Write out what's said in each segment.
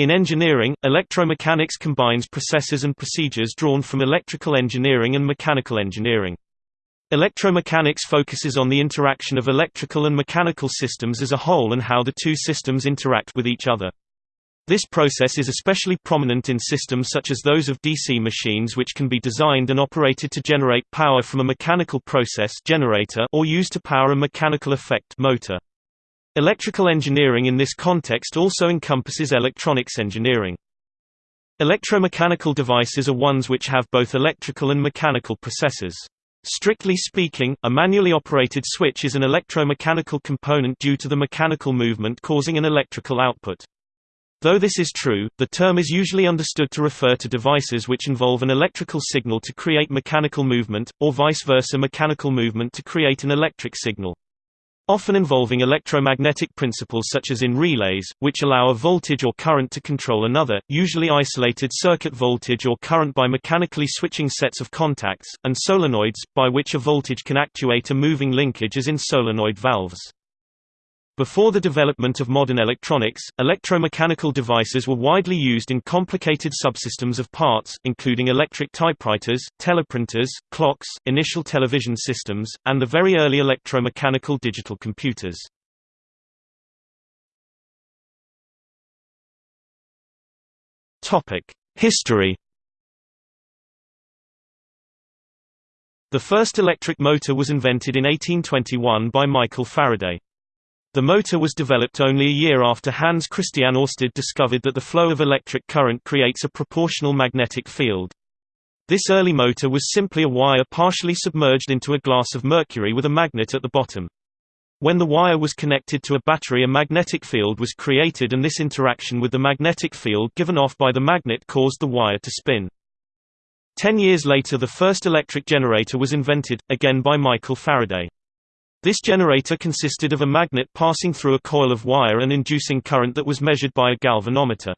In engineering, electromechanics combines processes and procedures drawn from electrical engineering and mechanical engineering. Electromechanics focuses on the interaction of electrical and mechanical systems as a whole and how the two systems interact with each other. This process is especially prominent in systems such as those of DC machines which can be designed and operated to generate power from a mechanical process generator or used to power a mechanical effect motor. Electrical engineering in this context also encompasses electronics engineering. Electromechanical devices are ones which have both electrical and mechanical processes. Strictly speaking, a manually operated switch is an electromechanical component due to the mechanical movement causing an electrical output. Though this is true, the term is usually understood to refer to devices which involve an electrical signal to create mechanical movement, or vice versa mechanical movement to create an electric signal. Often involving electromagnetic principles such as in relays, which allow a voltage or current to control another, usually isolated circuit voltage or current by mechanically switching sets of contacts, and solenoids, by which a voltage can actuate a moving linkage as in solenoid valves. Before the development of modern electronics, electromechanical devices were widely used in complicated subsystems of parts, including electric typewriters, teleprinters, clocks, initial television systems, and the very early electromechanical digital computers. History The first electric motor was invented in 1821 by Michael Faraday. The motor was developed only a year after Hans Christian Ørsted discovered that the flow of electric current creates a proportional magnetic field. This early motor was simply a wire partially submerged into a glass of mercury with a magnet at the bottom. When the wire was connected to a battery a magnetic field was created and this interaction with the magnetic field given off by the magnet caused the wire to spin. Ten years later the first electric generator was invented, again by Michael Faraday. This generator consisted of a magnet passing through a coil of wire and inducing current that was measured by a galvanometer.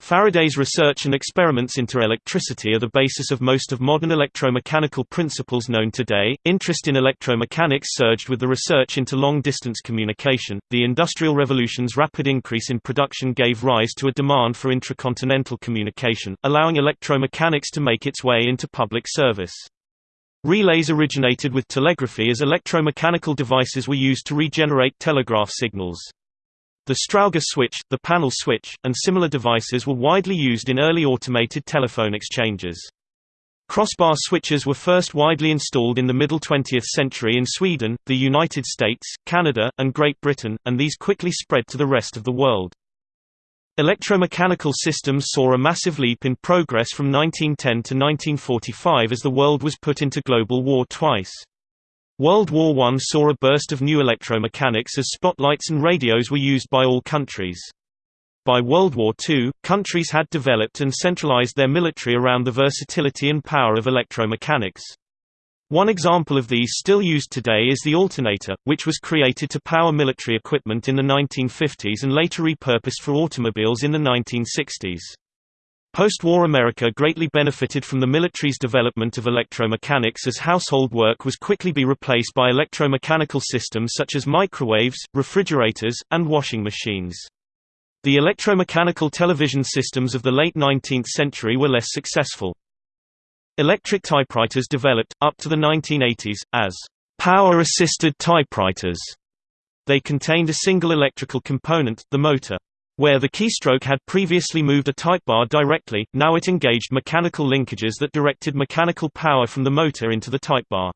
Faraday's research and experiments into electricity are the basis of most of modern electromechanical principles known today. Interest in electromechanics surged with the research into long distance communication. The Industrial Revolution's rapid increase in production gave rise to a demand for intracontinental communication, allowing electromechanics to make its way into public service. Relays originated with telegraphy as electromechanical devices were used to regenerate telegraph signals. The Strowger switch, the panel switch, and similar devices were widely used in early automated telephone exchanges. Crossbar switches were first widely installed in the middle 20th century in Sweden, the United States, Canada, and Great Britain, and these quickly spread to the rest of the world. Electromechanical systems saw a massive leap in progress from 1910 to 1945 as the world was put into global war twice. World War I saw a burst of new electromechanics as spotlights and radios were used by all countries. By World War II, countries had developed and centralized their military around the versatility and power of electromechanics. One example of these still used today is the alternator, which was created to power military equipment in the 1950s and later repurposed for automobiles in the 1960s. Post-war America greatly benefited from the military's development of electromechanics as household work was quickly be replaced by electromechanical systems such as microwaves, refrigerators, and washing machines. The electromechanical television systems of the late 19th century were less successful. Electric typewriters developed, up to the 1980s, as power-assisted typewriters. They contained a single electrical component, the motor. Where the keystroke had previously moved a type bar directly, now it engaged mechanical linkages that directed mechanical power from the motor into the type bar.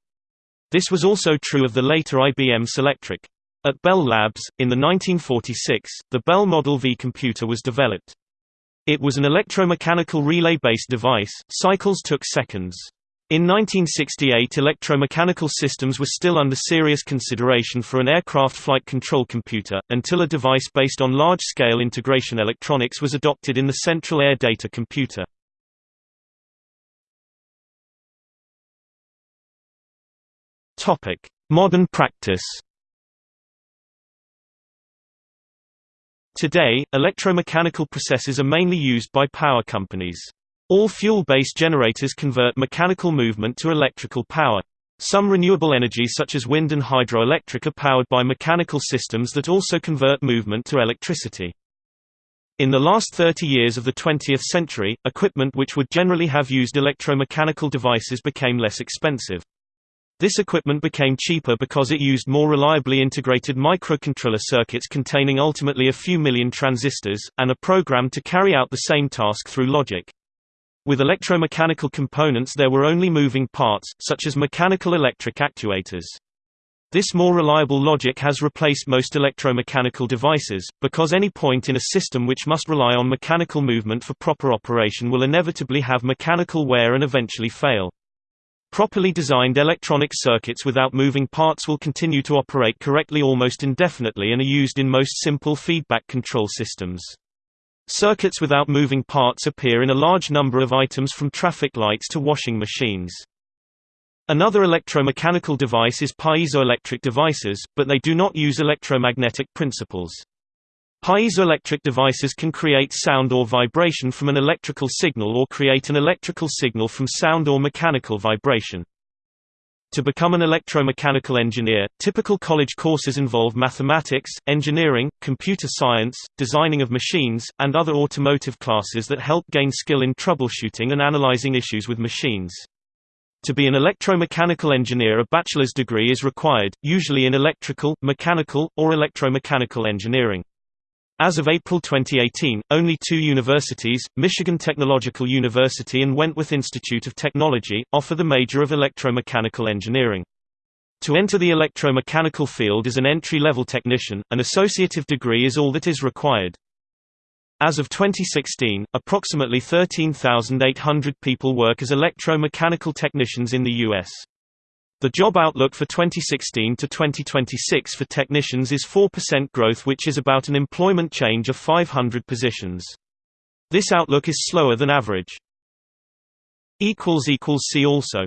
This was also true of the later IBM Selectric. At Bell Labs, in the 1946, the Bell Model V computer was developed. It was an electromechanical relay-based device, cycles took seconds. In 1968 electromechanical systems were still under serious consideration for an aircraft flight control computer, until a device based on large-scale integration electronics was adopted in the Central Air Data Computer. Modern practice Today, electromechanical processes are mainly used by power companies. All fuel-based generators convert mechanical movement to electrical power. Some renewable energy such as wind and hydroelectric are powered by mechanical systems that also convert movement to electricity. In the last 30 years of the 20th century, equipment which would generally have used electromechanical devices became less expensive. This equipment became cheaper because it used more reliably integrated microcontroller circuits containing ultimately a few million transistors, and a program to carry out the same task through logic. With electromechanical components there were only moving parts, such as mechanical electric actuators. This more reliable logic has replaced most electromechanical devices, because any point in a system which must rely on mechanical movement for proper operation will inevitably have mechanical wear and eventually fail. Properly designed electronic circuits without moving parts will continue to operate correctly almost indefinitely and are used in most simple feedback control systems. Circuits without moving parts appear in a large number of items from traffic lights to washing machines. Another electromechanical device is piezoelectric devices, but they do not use electromagnetic principles. Piezoelectric devices can create sound or vibration from an electrical signal or create an electrical signal from sound or mechanical vibration. To become an electromechanical engineer, typical college courses involve mathematics, engineering, computer science, designing of machines, and other automotive classes that help gain skill in troubleshooting and analyzing issues with machines. To be an electromechanical engineer a bachelor's degree is required, usually in electrical, mechanical, or electromechanical engineering. As of April 2018, only two universities, Michigan Technological University and Wentworth Institute of Technology, offer the major of electromechanical engineering. To enter the electromechanical field as an entry-level technician, an associative degree is all that is required. As of 2016, approximately 13,800 people work as electromechanical technicians in the U.S. The job outlook for 2016 to 2026 for technicians is 4% growth which is about an employment change of 500 positions. This outlook is slower than average. See also